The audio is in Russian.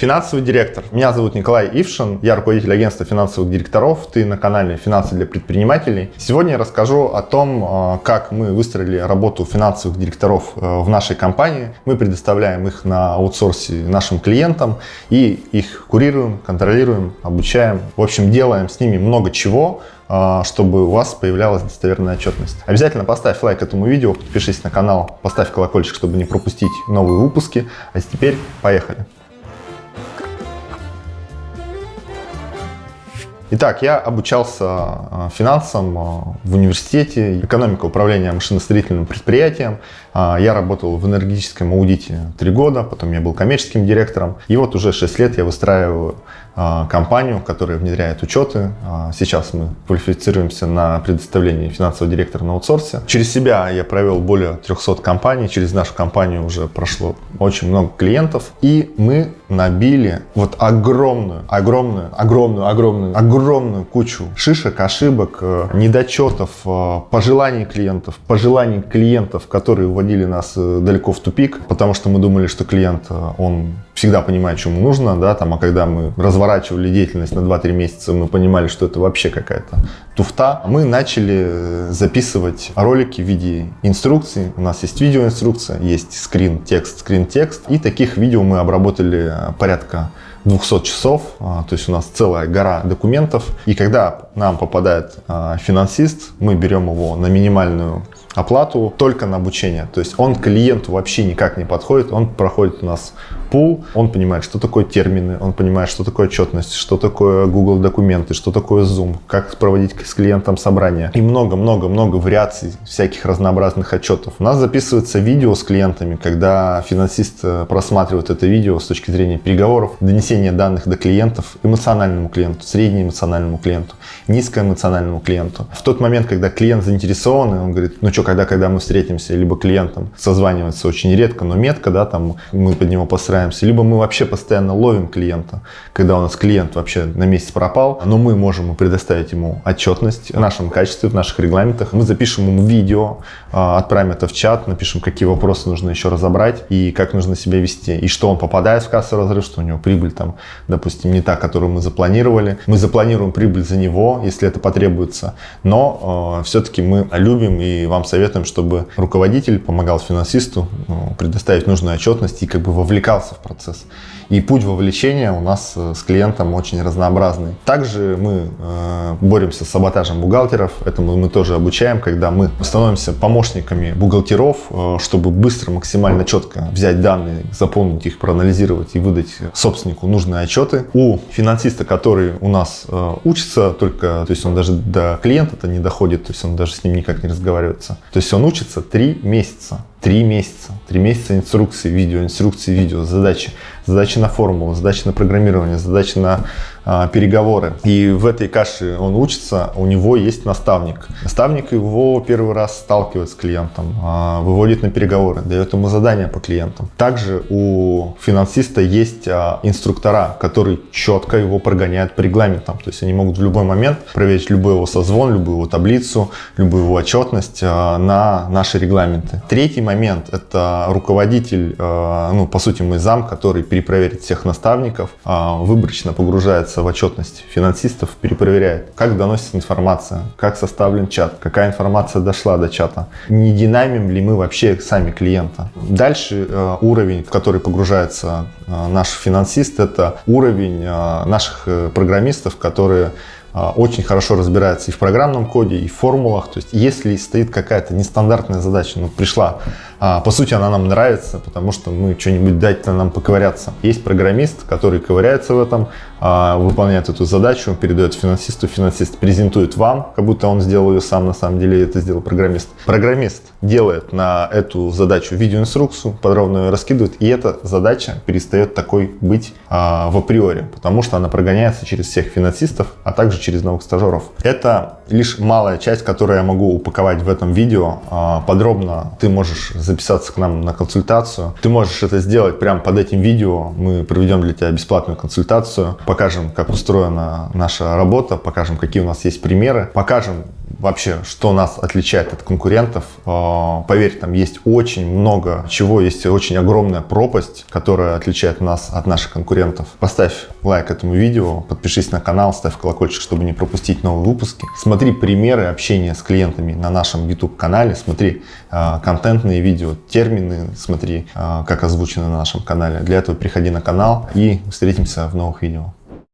Финансовый директор. Меня зовут Николай Ившин, я руководитель агентства финансовых директоров. Ты на канале «Финансы для предпринимателей». Сегодня я расскажу о том, э, как мы выстроили работу финансовых директоров э, в нашей компании. Мы предоставляем их на аутсорсе нашим клиентам и их курируем, контролируем, обучаем. В общем, делаем с ними много чего, э, чтобы у вас появлялась достоверная отчетность. Обязательно поставь лайк этому видео, подпишись на канал, поставь колокольчик, чтобы не пропустить новые выпуски. А теперь поехали. Итак, я обучался а, финансам а, в университете, экономика управления машиностроительным предприятием. А, я работал в энергетическом аудите три года, потом я был коммерческим директором. И вот уже 6 лет я выстраиваю компанию, которая внедряет учеты. Сейчас мы квалифицируемся на предоставление финансового директора на аутсорсе. Через себя я провел более 300 компаний, через нашу компанию уже прошло очень много клиентов. И мы набили вот огромную, огромную, огромную, огромную, огромную кучу шишек, ошибок, э, недочетов, э, пожеланий клиентов, пожеланий клиентов, которые вводили нас э, далеко в тупик, потому что мы думали, что клиент, он всегда понимает, что ему нужно, да, там, а когда мы разворачивали деятельность на 2-3 месяца, мы понимали, что это вообще какая-то туфта. Мы начали записывать ролики в виде инструкций. У нас есть видеоинструкция, есть скрин, текст, скрин, текст. И таких видео мы обработали порядка 200 часов, а, то есть у нас целая гора документов. И когда нам попадает а, финансист, мы берем его на минимальную оплату только на обучение. То есть он клиенту вообще никак не подходит, он проходит у нас пул, он понимает, что такое термины, он понимает, что такое отчетность, что такое Google документы, что такое Zoom, как проводить с клиентом собрания и много-много-много вариаций всяких разнообразных отчетов. У нас записывается видео с клиентами, когда финансист э, просматривает это видео с точки зрения переговоров, донесения данных до клиентов, эмоциональному клиенту, среднеэмоциональному клиенту, низкоэмоциональному клиенту. В тот момент, когда клиент заинтересован, он говорит, ну что, когда, когда мы встретимся, либо клиентом созванивается очень редко, но метко, да, там мы под него постараемся стараемся, либо мы вообще постоянно ловим клиента, когда у нас клиент вообще на месяц пропал, но мы можем предоставить ему отчетность в нашем качестве, в наших регламентах. Мы запишем ему видео, а, отправим это в чат, напишем, какие вопросы нужно еще разобрать и как нужно себя вести, и что он попадает в кассовый разрыв, что у него прибыль там, допустим, не та, которую мы запланировали. Мы запланируем прибыль за него, если это потребуется, но э, все-таки мы любим и вам советуем, чтобы руководитель помогал финансисту э, предоставить нужную отчетность и как бы вовлекался в процесс. И путь вовлечения у нас э, с клиентом очень разнообразный. Также мы э, боремся с саботажем бухгалтеров. Этому мы тоже обучаем, когда мы становимся помощниками бухгалтеров, э, чтобы быстро, максимально четко взять данные, заполнить их, проанализировать и выдать собственнику нужные отчеты. У финансиста, который у нас учится, только, то есть он даже до клиента-то не доходит, то есть он даже с ним никак не разговаривается. То есть он учится три месяца. Три месяца. Три месяца инструкции, видео, инструкции, видео, задачи. Задачи на формулу, задачи на программирование, задачи на а, переговоры. И в этой каше он учится, у него есть наставник. Наставник его первый раз сталкивает с клиентом, а, выводит на переговоры, дает ему задания по клиентам. Также у финансиста есть а, инструктора, которые четко его прогоняют по регламентам. То есть они могут в любой момент проверить любой его созвон, любую его таблицу, любую его отчетность на наши регламенты. Третий момент – это руководитель, ну, по сути, мой зам, который перепроверит всех наставников, выборочно погружается погружается в отчетность финансистов, перепроверяет, как доносится информация, как составлен чат, какая информация дошла до чата, не динамим ли мы вообще сами клиента. Дальше э, уровень, в который погружается э, наш финансист, это уровень э, наших программистов, которые очень хорошо разбирается и в программном коде, и в формулах. То есть, если стоит какая-то нестандартная задача, ну, пришла, а, по сути, она нам нравится, потому что мы что-нибудь дать нам поковыряться. Есть программист, который ковыряется в этом, а, выполняет эту задачу, передает финансисту, финансист презентует вам, как будто он сделал ее сам, на самом деле это сделал программист. Программист делает на эту задачу видеоинструкцию, подробно ее раскидывает, и эта задача перестает такой быть в априори, потому что она прогоняется через всех финансистов, а также через новых стажеров. Это лишь малая часть, которую я могу упаковать в этом видео. А, подробно ты можешь записаться к нам на консультацию. Ты можешь это сделать прямо под этим видео. Мы проведем для тебя бесплатную консультацию, покажем, как устроена наша работа, покажем, какие у нас есть примеры, покажем вообще, что нас отличает от конкурентов. А, поверь, там есть очень много чего, есть очень огромная пропасть, которая отличает нас от наших конкурентов. Поставь лайк этому видео, подпишись на канал, ставь колокольчик, чтобы не пропустить новые выпуски. Смотри примеры общения с клиентами на нашем YouTube канале, смотри а, контентные видео, термины, смотри, а, как озвучено на нашем канале. Для этого приходи на канал и встретимся в новых видео.